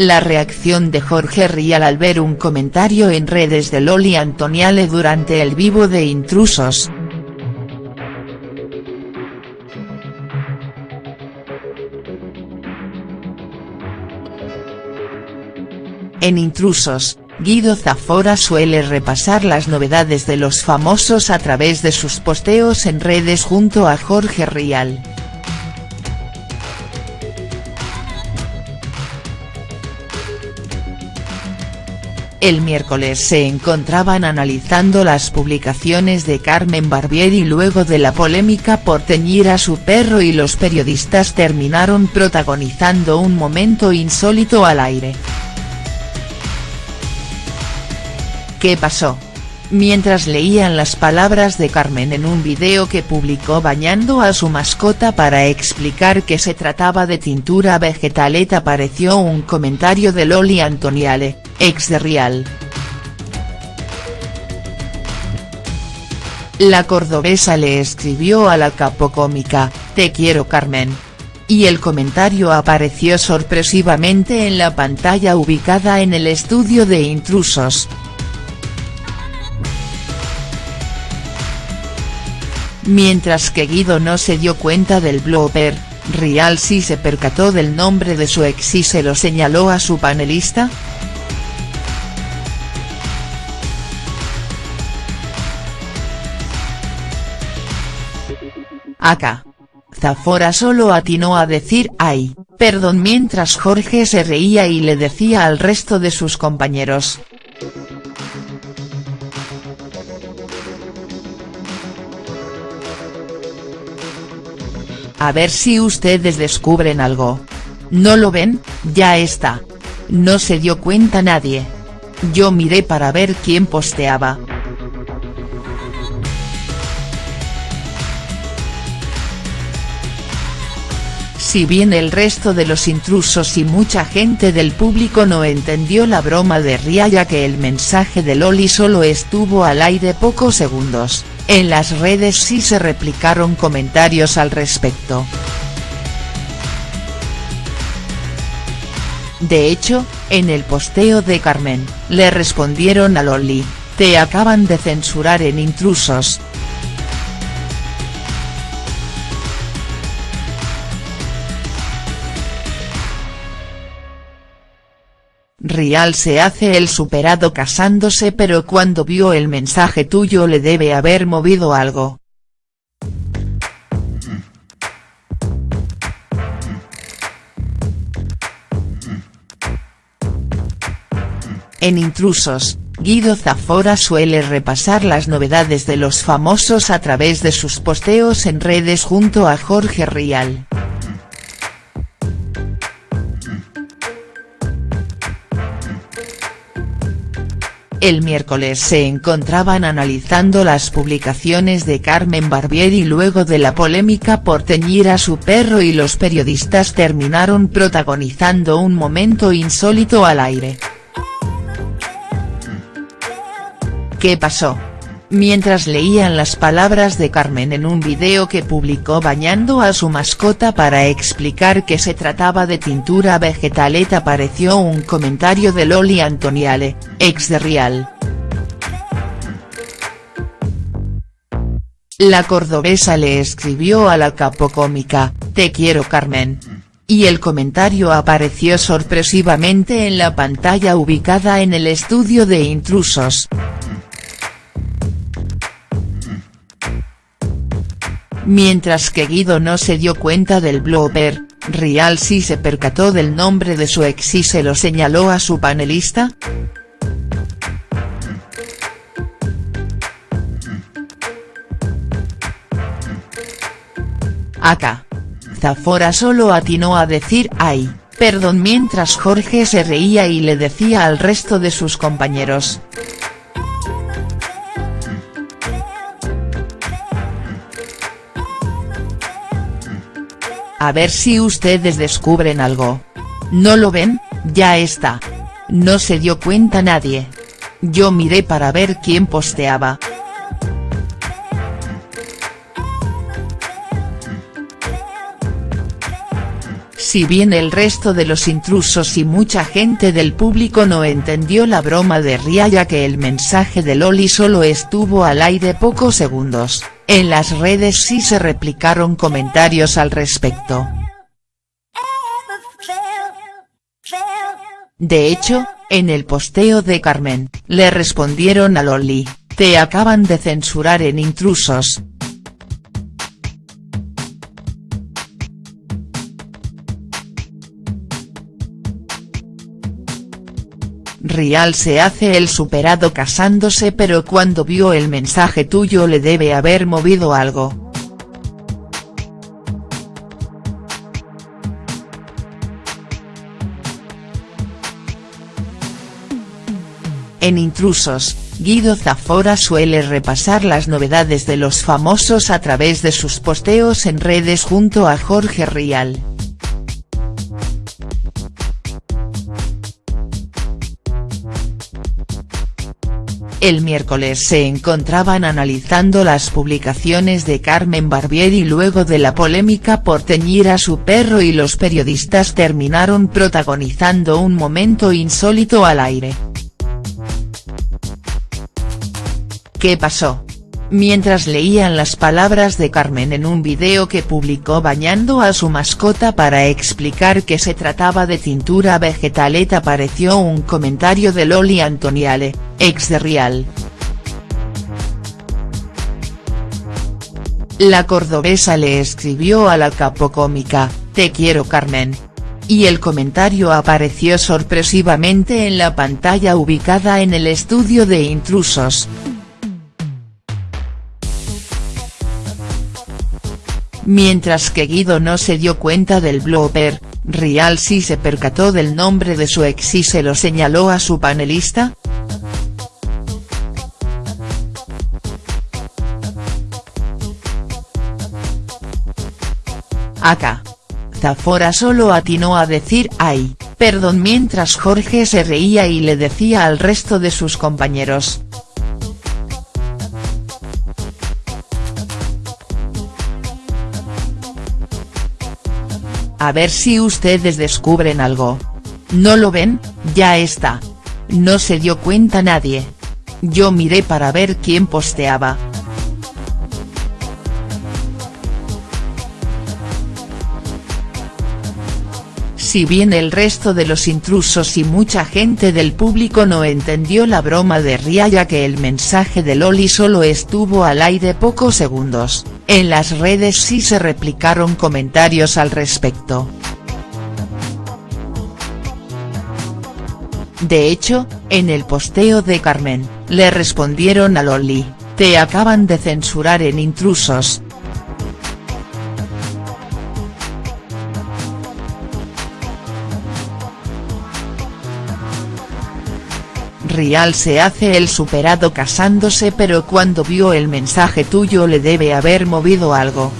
La reacción de Jorge Rial al ver un comentario en redes de Loli Antoniale durante el vivo de Intrusos. En Intrusos, Guido Zafora suele repasar las novedades de los famosos a través de sus posteos en redes junto a Jorge Rial. El miércoles se encontraban analizando las publicaciones de Carmen Barbieri luego de la polémica por teñir a su perro y los periodistas terminaron protagonizando un momento insólito al aire. ¿Qué pasó? Mientras leían las palabras de Carmen en un video que publicó bañando a su mascota para explicar que se trataba de tintura vegetaleta apareció un comentario de Loli Antoniale, ex de Rial. La cordobesa le escribió a la capocómica, te quiero Carmen. Y el comentario apareció sorpresivamente en la pantalla ubicada en el estudio de intrusos. Mientras que Guido no se dio cuenta del blooper, Rial sí se percató del nombre de su ex y se lo señaló a su panelista. Acá. Zafora solo atinó a decir ay, perdón mientras Jorge se reía y le decía al resto de sus compañeros, A ver si ustedes descubren algo. ¿No lo ven? Ya está. No se dio cuenta nadie. Yo miré para ver quién posteaba. Si bien el resto de los intrusos y mucha gente del público no entendió la broma de Ria ya que el mensaje de Loli solo estuvo al aire pocos segundos. En las redes sí se replicaron comentarios al respecto. De hecho, en el posteo de Carmen, le respondieron a Loli, te acaban de censurar en intrusos, Rial se hace el superado casándose pero cuando vio el mensaje tuyo le debe haber movido algo. En Intrusos, Guido Zafora suele repasar las novedades de los famosos a través de sus posteos en redes junto a Jorge Rial. El miércoles se encontraban analizando las publicaciones de Carmen Barbieri luego de la polémica por teñir a su perro y los periodistas terminaron protagonizando un momento insólito al aire. ¿Qué pasó? Mientras leían las palabras de Carmen en un video que publicó bañando a su mascota para explicar que se trataba de tintura vegetaleta apareció un comentario de Loli Antoniale, ex de Rial. La cordobesa le escribió a la capocómica, te quiero Carmen. Y el comentario apareció sorpresivamente en la pantalla ubicada en el estudio de intrusos. Mientras que Guido no se dio cuenta del blooper, Rial sí se percató del nombre de su ex y se lo señaló a su panelista. Acá. Zafora solo atinó a decir ay, perdón mientras Jorge se reía y le decía al resto de sus compañeros, A ver si ustedes descubren algo. ¿No lo ven? Ya está. No se dio cuenta nadie. Yo miré para ver quién posteaba. Si bien el resto de los intrusos y mucha gente del público no entendió la broma de Ria ya que el mensaje de Loli solo estuvo al aire pocos segundos, en las redes sí se replicaron comentarios al respecto. De hecho, en el posteo de Carmen, le respondieron a Loli, te acaban de censurar en intrusos, Rial se hace el superado casándose pero cuando vio el mensaje tuyo le debe haber movido algo. En Intrusos, Guido Zafora suele repasar las novedades de los famosos a través de sus posteos en redes junto a Jorge Rial. El miércoles se encontraban analizando las publicaciones de Carmen Barbieri luego de la polémica por teñir a su perro y los periodistas terminaron protagonizando un momento insólito al aire. ¿Qué pasó? mientras leían las palabras de Carmen en un video que publicó bañando a su mascota para explicar que se trataba de tintura vegetaleta apareció un comentario de Loli Antoniale, ex de Rial. La cordobesa le escribió a la capocómica, te quiero Carmen. Y el comentario apareció sorpresivamente en la pantalla ubicada en el estudio de intrusos. Mientras que Guido no se dio cuenta del blooper, Rial sí se percató del nombre de su ex y se lo señaló a su panelista. Acá. Zafora solo atinó a decir ay, perdón mientras Jorge se reía y le decía al resto de sus compañeros, A ver si ustedes descubren algo. ¿No lo ven? Ya está. No se dio cuenta nadie. Yo miré para ver quién posteaba. Si bien el resto de los intrusos y mucha gente del público no entendió la broma de Ria ya que el mensaje de Loli solo estuvo al aire pocos segundos, en las redes sí se replicaron comentarios al respecto. De hecho, en el posteo de Carmen, le respondieron a Loli, te acaban de censurar en intrusos, Rial se hace el superado casándose pero cuando vio el mensaje tuyo le debe haber movido algo.